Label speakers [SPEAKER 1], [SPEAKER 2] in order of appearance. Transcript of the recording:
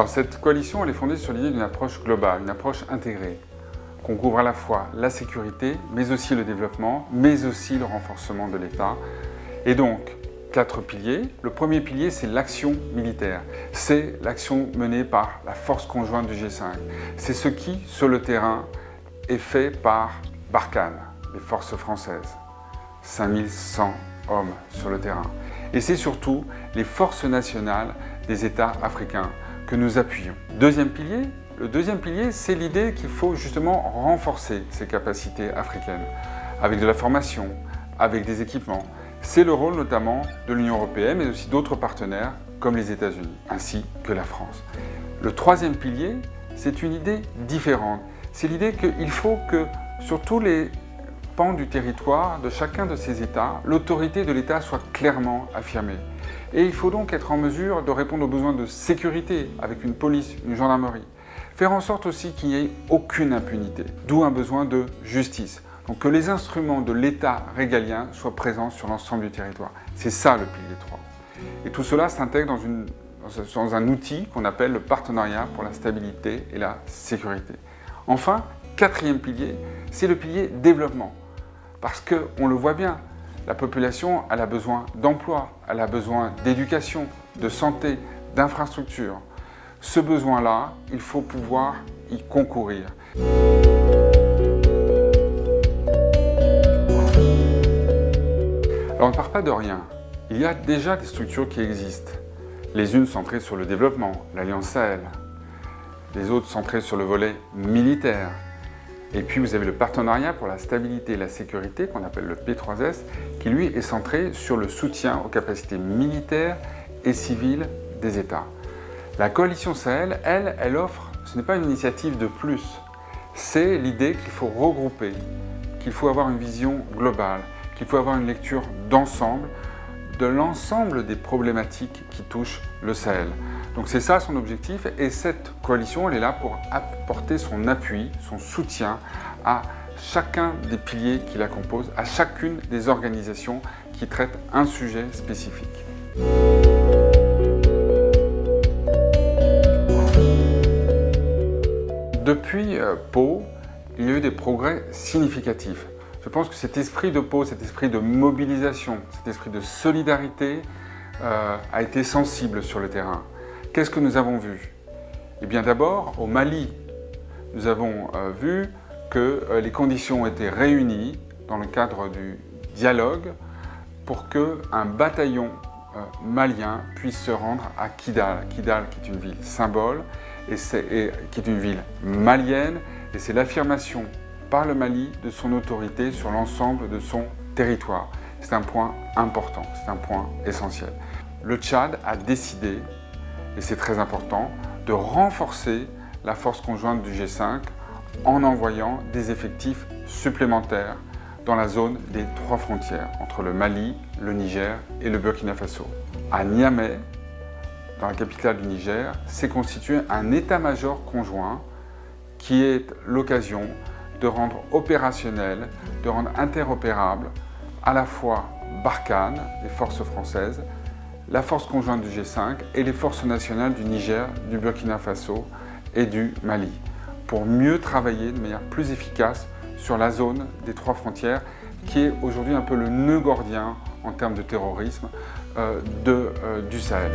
[SPEAKER 1] Alors cette coalition, elle est fondée sur l'idée d'une approche globale, une approche intégrée, qu'on couvre à la fois la sécurité, mais aussi le développement, mais aussi le renforcement de l'État. Et donc, quatre piliers. Le premier pilier, c'est l'action militaire. C'est l'action menée par la force conjointe du G5. C'est ce qui, sur le terrain, est fait par Barkhane, les forces françaises. 5100 hommes sur le terrain. Et c'est surtout les forces nationales des États africains que nous appuyons. Deuxième pilier, le deuxième pilier, c'est l'idée qu'il faut justement renforcer ces capacités africaines avec de la formation, avec des équipements. C'est le rôle notamment de l'Union européenne, mais aussi d'autres partenaires comme les États-Unis, ainsi que la France. Le troisième pilier, c'est une idée différente. C'est l'idée qu'il faut que sur tous les pans du territoire de chacun de ces États, l'autorité de l'État soit clairement affirmée. Et il faut donc être en mesure de répondre aux besoins de sécurité avec une police, une gendarmerie. Faire en sorte aussi qu'il n'y ait aucune impunité, d'où un besoin de justice. Donc que les instruments de l'État régalien soient présents sur l'ensemble du territoire. C'est ça le pilier 3. Et tout cela s'intègre dans, un outil qu'on appelle le partenariat pour la stabilité et la sécurité. Enfin, quatrième pilier, c'est le pilier développement. Parce qu'on le voit bien, la population elle a besoin d'emploi, elle a besoin d'éducation, de santé, d'infrastructures. Ce besoin-là, il faut pouvoir y concourir. Alors on ne part pas de rien. Il y a déjà des structures qui existent. Les unes centrées sur le développement, l'Alliance Sahel. Les autres centrées sur le volet militaire, et puis vous avez le partenariat pour la stabilité et la sécurité qu'on appelle le P3S qui lui est centré sur le soutien aux capacités militaires et civiles des États. La coalition Sahel, elle, elle offre, ce n'est pas une initiative de plus, c'est l'idée qu'il faut regrouper, qu'il faut avoir une vision globale, qu'il faut avoir une lecture d'ensemble de l'ensemble des problématiques qui touchent le Sahel. Donc c'est ça son objectif et cette coalition elle est là pour apporter son appui, son soutien à chacun des piliers qui la composent, à chacune des organisations qui traitent un sujet spécifique. Depuis euh, Pau, il y a eu des progrès significatifs. Je pense que cet esprit de Pau, cet esprit de mobilisation, cet esprit de solidarité euh, a été sensible sur le terrain. Qu'est-ce que nous avons vu? Eh bien d'abord, au Mali, nous avons euh, vu que euh, les conditions étaient réunies dans le cadre du dialogue pour qu'un bataillon euh, malien puisse se rendre à Kidal. Kidal qui est une ville symbole et, et qui est une ville malienne et c'est l'affirmation par le Mali de son autorité sur l'ensemble de son territoire. C'est un point important, c'est un point essentiel. Le Tchad a décidé et c'est très important, de renforcer la force conjointe du G5 en envoyant des effectifs supplémentaires dans la zone des trois frontières entre le Mali, le Niger et le Burkina Faso. À Niamey, dans la capitale du Niger, s'est constitué un état-major conjoint qui est l'occasion de rendre opérationnel, de rendre interopérable à la fois Barkhane, les forces françaises, la force conjointe du G5 et les forces nationales du Niger, du Burkina Faso et du Mali pour mieux travailler de manière plus efficace sur la zone des trois frontières qui est aujourd'hui un peu le nœud gordien en termes de terrorisme euh, euh, du Sahel.